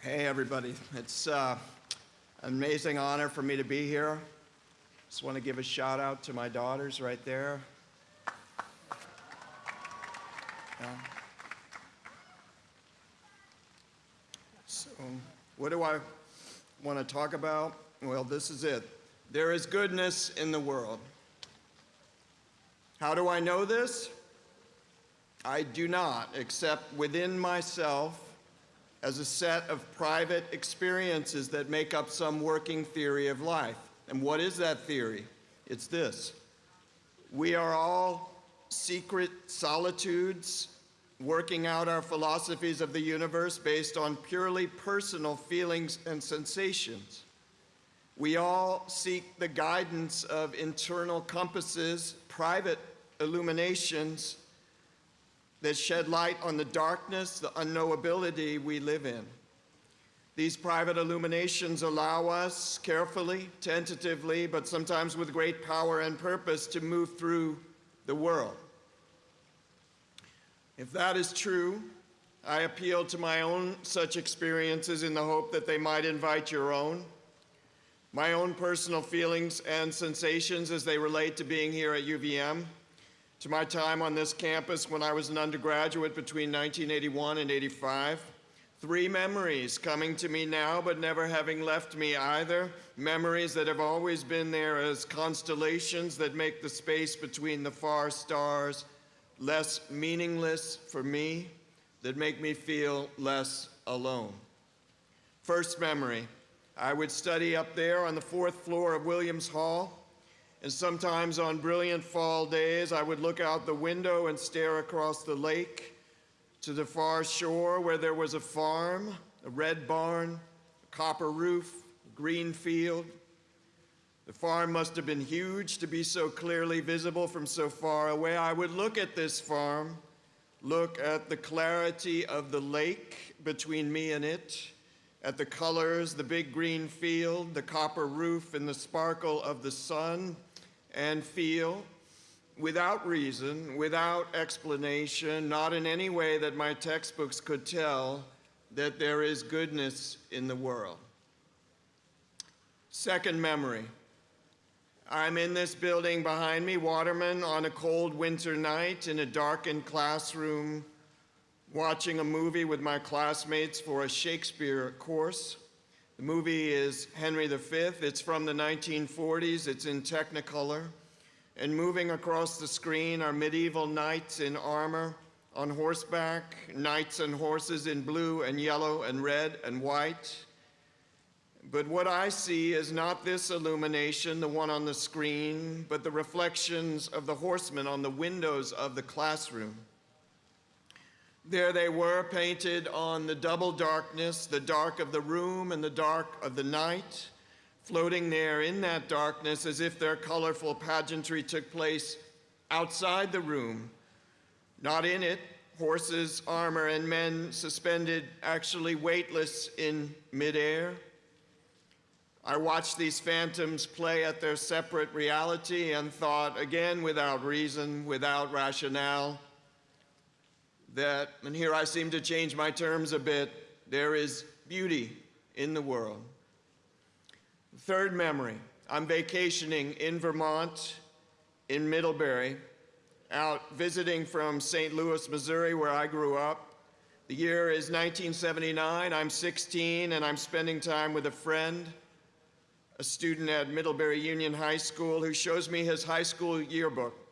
Hey, everybody. It's uh, an amazing honor for me to be here. Just want to give a shout out to my daughters right there. Yeah. So, what do I want to talk about? Well, this is it. There is goodness in the world. How do I know this? I do not, except within myself as a set of private experiences that make up some working theory of life. And what is that theory? It's this. We are all secret solitudes working out our philosophies of the universe based on purely personal feelings and sensations. We all seek the guidance of internal compasses, private illuminations that shed light on the darkness, the unknowability we live in. These private illuminations allow us carefully, tentatively, but sometimes with great power and purpose to move through the world. If that is true, I appeal to my own such experiences in the hope that they might invite your own, my own personal feelings and sensations as they relate to being here at UVM, to my time on this campus when I was an undergraduate between 1981 and 85. Three memories coming to me now, but never having left me either. Memories that have always been there as constellations that make the space between the far stars less meaningless for me, that make me feel less alone. First memory, I would study up there on the fourth floor of Williams Hall. And sometimes on brilliant fall days, I would look out the window and stare across the lake to the far shore where there was a farm, a red barn, a copper roof, a green field. The farm must have been huge to be so clearly visible from so far away. I would look at this farm, look at the clarity of the lake between me and it, at the colors, the big green field, the copper roof, and the sparkle of the sun, and feel without reason, without explanation, not in any way that my textbooks could tell, that there is goodness in the world. Second memory. I'm in this building behind me, Waterman, on a cold winter night in a darkened classroom, watching a movie with my classmates for a Shakespeare course. The movie is Henry V. It's from the 1940s. It's in Technicolor. And moving across the screen are medieval knights in armor, on horseback, knights and horses in blue and yellow and red and white. But what I see is not this illumination, the one on the screen, but the reflections of the horsemen on the windows of the classroom. There they were, painted on the double darkness, the dark of the room and the dark of the night, floating there in that darkness as if their colorful pageantry took place outside the room, not in it, horses, armor, and men suspended, actually weightless in midair. I watched these phantoms play at their separate reality and thought, again, without reason, without rationale, that, and here I seem to change my terms a bit, there is beauty in the world. Third memory, I'm vacationing in Vermont, in Middlebury, out visiting from St. Louis, Missouri, where I grew up. The year is 1979, I'm 16, and I'm spending time with a friend, a student at Middlebury Union High School, who shows me his high school yearbook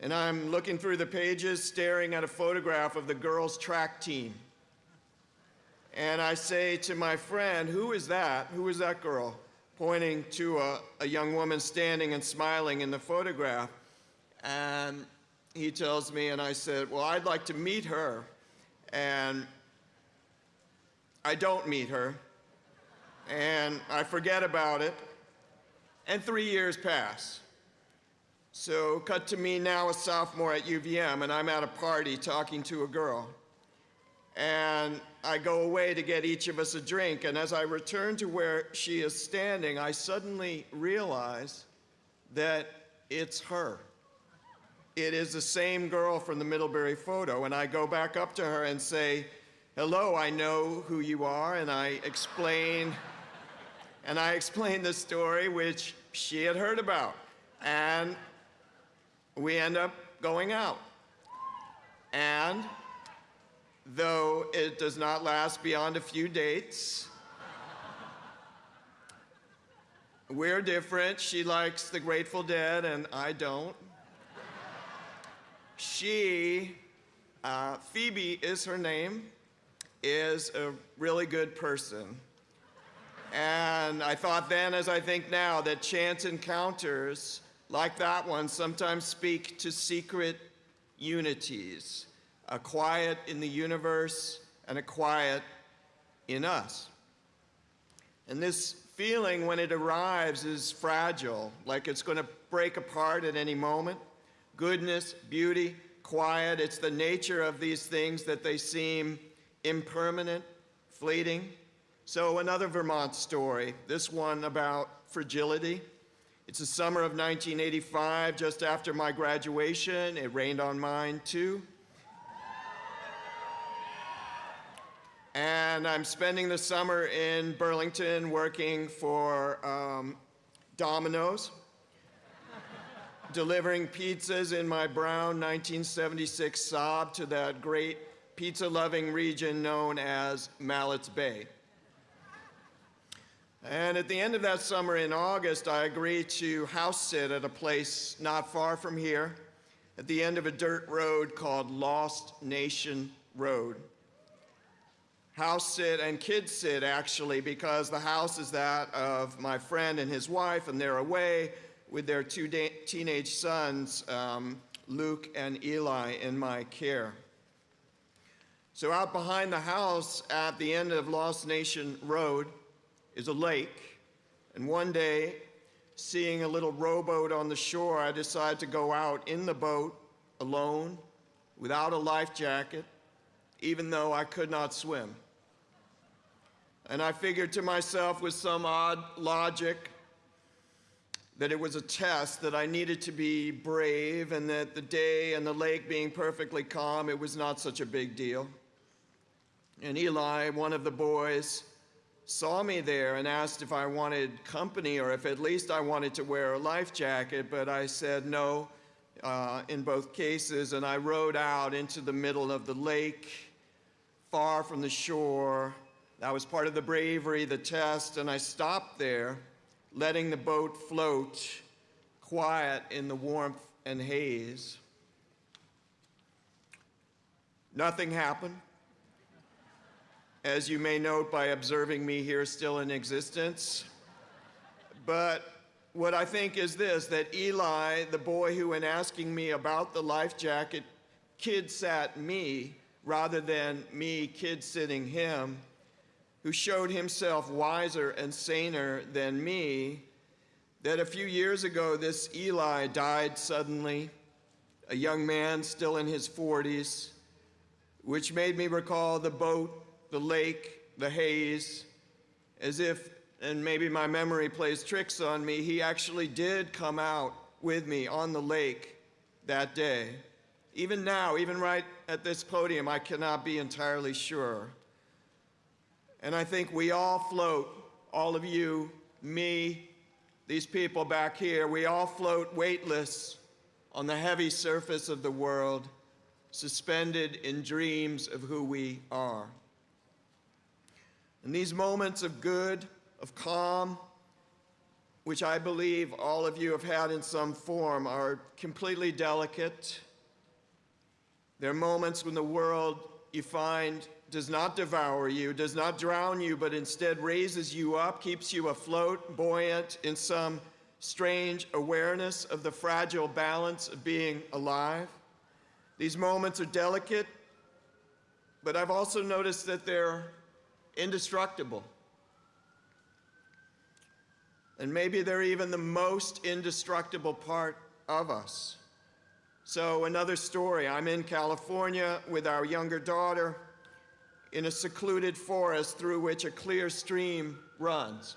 and I'm looking through the pages, staring at a photograph of the girls' track team. And I say to my friend, Who is that? Who is that girl? Pointing to a, a young woman standing and smiling in the photograph. And he tells me, and I said, Well, I'd like to meet her. And I don't meet her. And I forget about it. And three years pass. So cut to me now, a sophomore at UVM, and I'm at a party talking to a girl. And I go away to get each of us a drink, and as I return to where she is standing, I suddenly realize that it's her. It is the same girl from the Middlebury photo, and I go back up to her and say, hello, I know who you are, and I explain, and I explain the story which she had heard about. And we end up going out. And though it does not last beyond a few dates, we're different. She likes the Grateful Dead, and I don't. She, uh, Phoebe is her name, is a really good person. And I thought then, as I think now, that chance encounters like that one sometimes speak to secret unities, a quiet in the universe and a quiet in us. And this feeling, when it arrives, is fragile, like it's going to break apart at any moment. Goodness, beauty, quiet, it's the nature of these things that they seem impermanent, fleeting. So, another Vermont story, this one about fragility. It's the summer of 1985, just after my graduation. It rained on mine too. And I'm spending the summer in Burlington working for um, Domino's, delivering pizzas in my brown 1976 Saab to that great pizza loving region known as Mallett's Bay. And at the end of that summer in August, I agreed to house sit at a place not far from here, at the end of a dirt road called Lost Nation Road. House sit and kids sit, actually, because the house is that of my friend and his wife, and they're away with their two teenage sons, um, Luke and Eli, in my care. So, out behind the house at the end of Lost Nation Road, is a lake, and one day, seeing a little rowboat on the shore, I decided to go out in the boat alone, without a life jacket, even though I could not swim. And I figured to myself with some odd logic that it was a test, that I needed to be brave, and that the day and the lake being perfectly calm, it was not such a big deal. And Eli, one of the boys, saw me there and asked if I wanted company or if at least I wanted to wear a life jacket, but I said no uh, in both cases, and I rowed out into the middle of the lake, far from the shore. That was part of the bravery, the test, and I stopped there, letting the boat float, quiet in the warmth and haze. Nothing happened as you may note by observing me here still in existence. But what I think is this that Eli, the boy who, in asking me about the life jacket, kid sat me rather than me kid sitting him, who showed himself wiser and saner than me, that a few years ago this Eli died suddenly, a young man still in his 40s, which made me recall the boat the lake, the haze, as if, and maybe my memory plays tricks on me, he actually did come out with me on the lake that day. Even now, even right at this podium, I cannot be entirely sure. And I think we all float, all of you, me, these people back here, we all float weightless on the heavy surface of the world, suspended in dreams of who we are. In these moments of good, of calm, which I believe all of you have had in some form, are completely delicate. They're moments when the world you find does not devour you, does not drown you, but instead raises you up, keeps you afloat, buoyant in some strange awareness of the fragile balance of being alive. These moments are delicate, but I've also noticed that they're indestructible. And maybe they're even the most indestructible part of us. So, another story I'm in California with our younger daughter in a secluded forest through which a clear stream runs.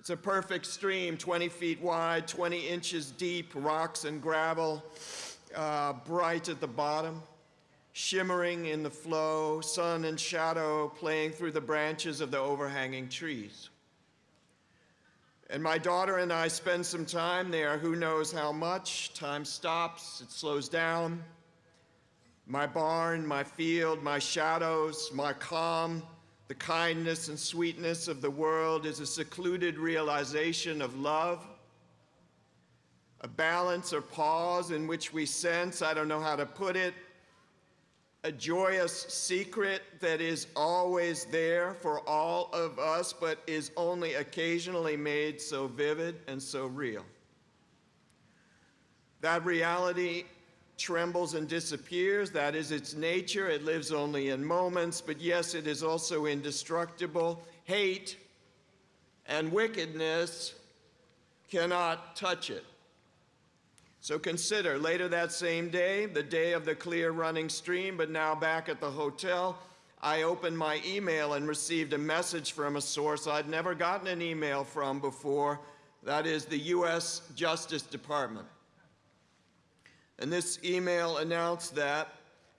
It's a perfect stream, 20 feet wide, 20 inches deep, rocks and gravel, uh, bright at the bottom. Shimmering in the flow, sun and shadow playing through the branches of the overhanging trees. And my daughter and I spend some time there, who knows how much. Time stops, it slows down. My barn, my field, my shadows, my calm, the kindness and sweetness of the world is a secluded realization of love, a balance or pause in which we sense, I don't know how to put it, a joyous secret that is always there for all of us, but is only occasionally made so vivid and so real. That reality trembles and disappears. That is its nature. It lives only in moments, but yes, it is also indestructible. Hate and wickedness cannot touch it. So consider later that same day, the day of the clear running stream, but now back at the hotel, I opened my email and received a message from a source I'd never gotten an email from before. That is the U.S. Justice Department. And this email announced that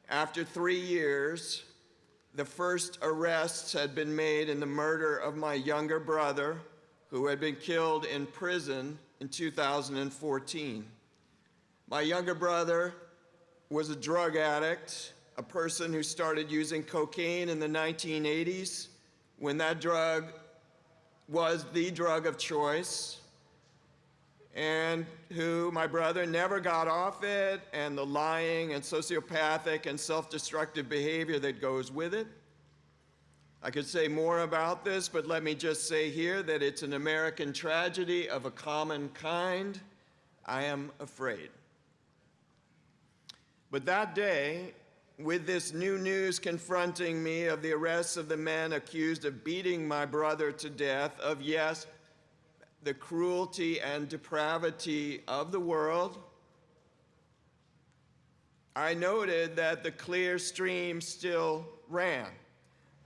after three years, the first arrests had been made in the murder of my younger brother, who had been killed in prison in 2014. My younger brother was a drug addict, a person who started using cocaine in the 1980s when that drug was the drug of choice, and who, my brother, never got off it, and the lying and sociopathic and self-destructive behavior that goes with it. I could say more about this, but let me just say here that it's an American tragedy of a common kind. I am afraid. But that day, with this new news confronting me of the arrests of the men accused of beating my brother to death, of yes, the cruelty and depravity of the world, I noted that the clear stream still ran,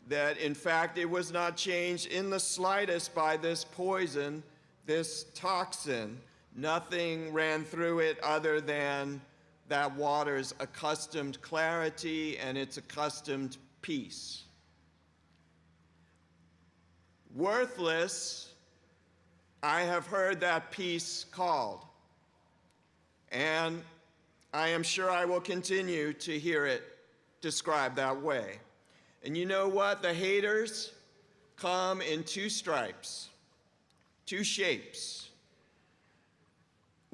that in fact it was not changed in the slightest by this poison, this toxin. Nothing ran through it other than that water's accustomed clarity and its accustomed peace. Worthless, I have heard that peace called, and I am sure I will continue to hear it described that way. And you know what? The haters come in two stripes, two shapes.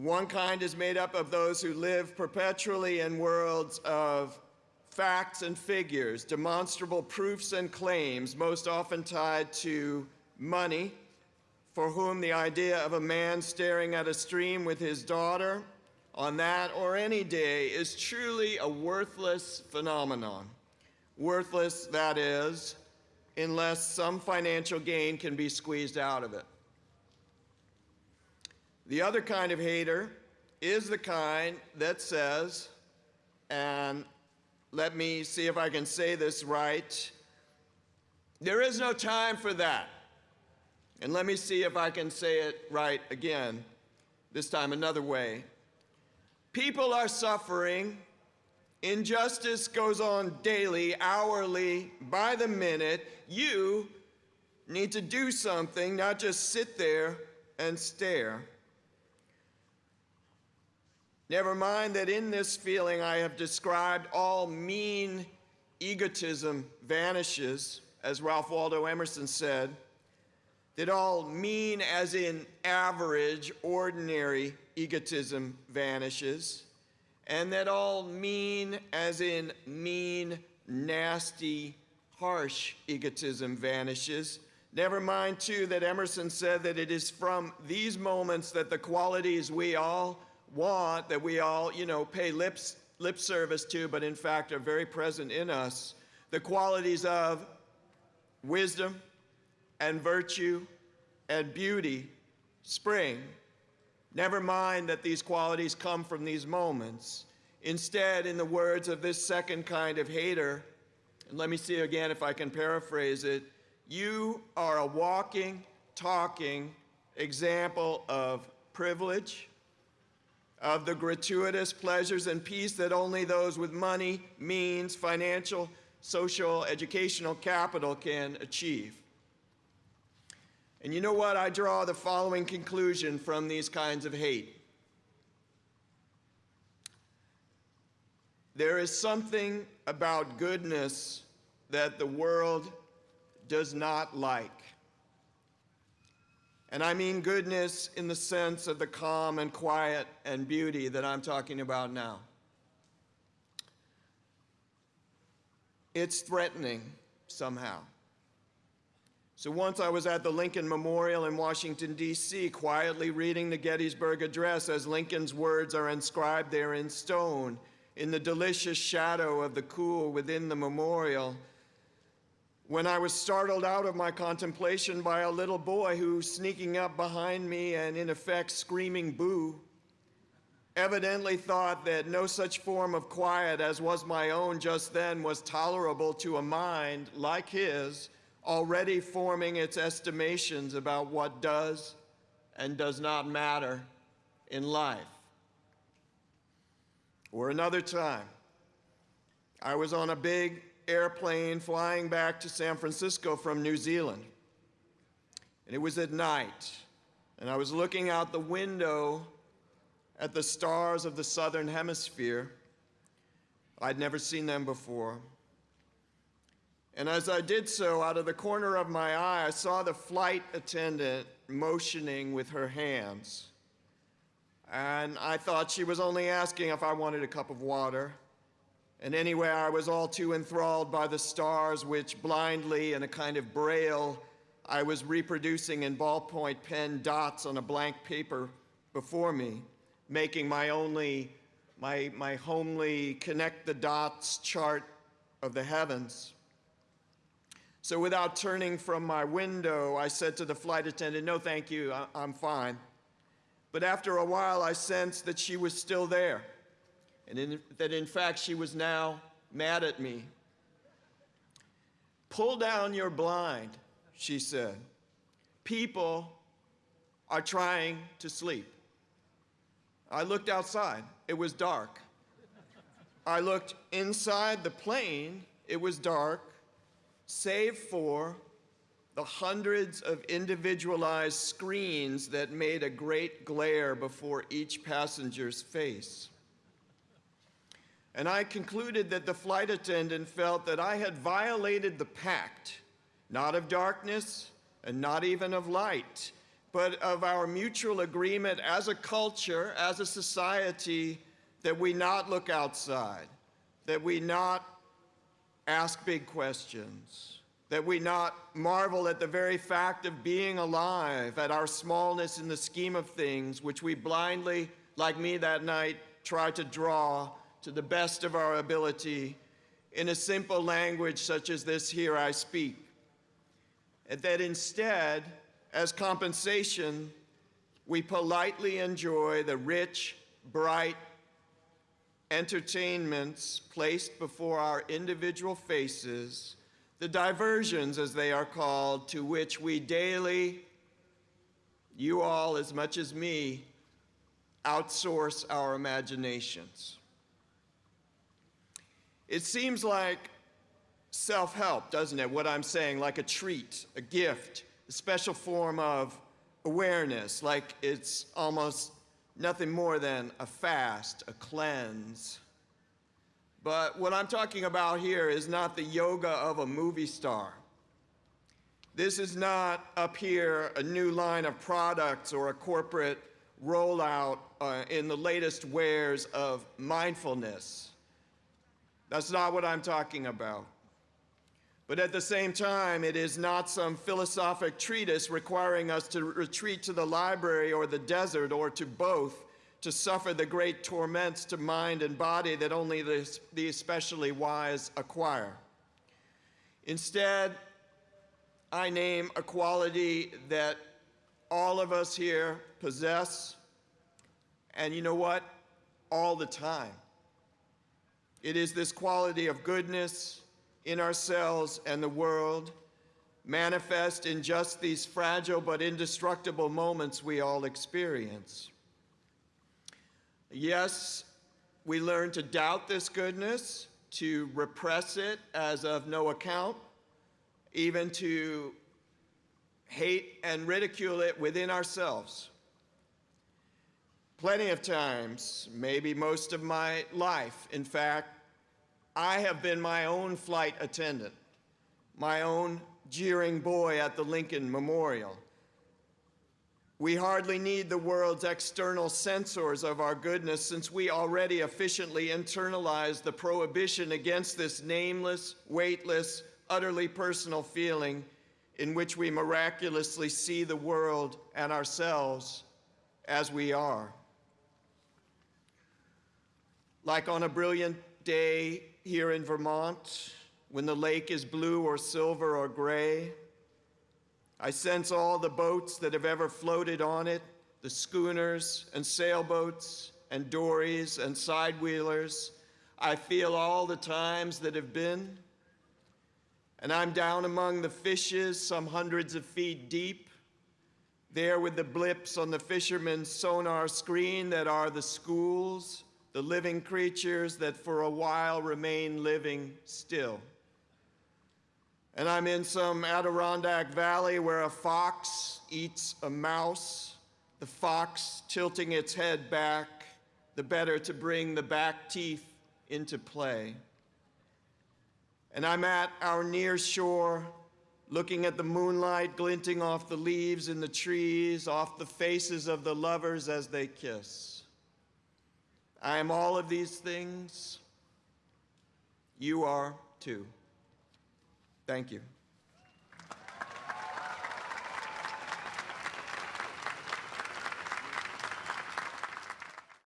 One kind is made up of those who live perpetually in worlds of facts and figures, demonstrable proofs and claims, most often tied to money, for whom the idea of a man staring at a stream with his daughter on that or any day is truly a worthless phenomenon. Worthless, that is, unless some financial gain can be squeezed out of it. The other kind of hater is the kind that says, and let me see if I can say this right, there is no time for that. And let me see if I can say it right again, this time another way. People are suffering. Injustice goes on daily, hourly, by the minute. You need to do something, not just sit there and stare. Never mind that in this feeling I have described all mean egotism vanishes, as Ralph Waldo Emerson said, that all mean as in average, ordinary egotism vanishes, and that all mean as in mean, nasty, harsh egotism vanishes. Never mind, too, that Emerson said that it is from these moments that the qualities we all want that we all, you know, pay lip, lip service to, but in fact are very present in us, the qualities of wisdom and virtue and beauty spring. Never mind that these qualities come from these moments. Instead, in the words of this second kind of hater, and let me see again if I can paraphrase it, you are a walking, talking example of privilege, of the gratuitous pleasures and peace that only those with money, means, financial, social, educational capital can achieve. And you know what? I draw the following conclusion from these kinds of hate. There is something about goodness that the world does not like. And I mean goodness in the sense of the calm and quiet and beauty that I'm talking about now. It's threatening somehow. So once I was at the Lincoln Memorial in Washington, D.C., quietly reading the Gettysburg Address as Lincoln's words are inscribed there in stone in the delicious shadow of the cool within the memorial, when I was startled out of my contemplation by a little boy who, sneaking up behind me and in effect screaming boo, evidently thought that no such form of quiet as was my own just then was tolerable to a mind like his, already forming its estimations about what does and does not matter in life. Or another time, I was on a big airplane flying back to San Francisco from New Zealand. And it was at night, and I was looking out the window at the stars of the southern hemisphere. I'd never seen them before. And as I did so, out of the corner of my eye, I saw the flight attendant motioning with her hands. And I thought she was only asking if I wanted a cup of water. And anyway, I was all too enthralled by the stars, which blindly, in a kind of braille, I was reproducing in ballpoint pen dots on a blank paper before me, making my only, my, my homely connect the dots chart of the heavens. So without turning from my window, I said to the flight attendant, no, thank you, I, I'm fine. But after a while, I sensed that she was still there and in, that in fact she was now mad at me. Pull down your blind, she said. People are trying to sleep. I looked outside. It was dark. I looked inside the plane. It was dark, save for the hundreds of individualized screens that made a great glare before each passenger's face. And I concluded that the flight attendant felt that I had violated the pact, not of darkness and not even of light, but of our mutual agreement as a culture, as a society, that we not look outside, that we not ask big questions, that we not marvel at the very fact of being alive, at our smallness in the scheme of things, which we blindly, like me that night, try to draw to the best of our ability in a simple language such as this here I speak. And that instead, as compensation, we politely enjoy the rich, bright entertainments placed before our individual faces, the diversions, as they are called, to which we daily, you all as much as me, outsource our imaginations. It seems like self-help, doesn't it? What I'm saying, like a treat, a gift, a special form of awareness, like it's almost nothing more than a fast, a cleanse. But what I'm talking about here is not the yoga of a movie star. This is not up here a new line of products or a corporate rollout uh, in the latest wares of mindfulness. That's not what I'm talking about. But at the same time, it is not some philosophic treatise requiring us to retreat to the library or the desert or to both to suffer the great torments to mind and body that only the, the especially wise acquire. Instead, I name a quality that all of us here possess, and you know what? All the time. It is this quality of goodness in ourselves and the world manifest in just these fragile but indestructible moments we all experience. Yes, we learn to doubt this goodness, to repress it as of no account, even to hate and ridicule it within ourselves. Plenty of times, maybe most of my life, in fact, I have been my own flight attendant, my own jeering boy at the Lincoln Memorial. We hardly need the world's external censors of our goodness since we already efficiently internalize the prohibition against this nameless, weightless, utterly personal feeling in which we miraculously see the world and ourselves as we are. Like on a brilliant day here in Vermont, when the lake is blue or silver or gray, I sense all the boats that have ever floated on it, the schooners and sailboats and dories and sidewheelers. I feel all the times that have been. And I'm down among the fishes, some hundreds of feet deep, there with the blips on the fisherman's sonar screen that are the schools, the living creatures that for a while remain living still. And I'm in some Adirondack valley where a fox eats a mouse, the fox tilting its head back, the better to bring the back teeth into play. And I'm at our near shore, looking at the moonlight glinting off the leaves in the trees, off the faces of the lovers as they kiss. I am all of these things. You are too. Thank you.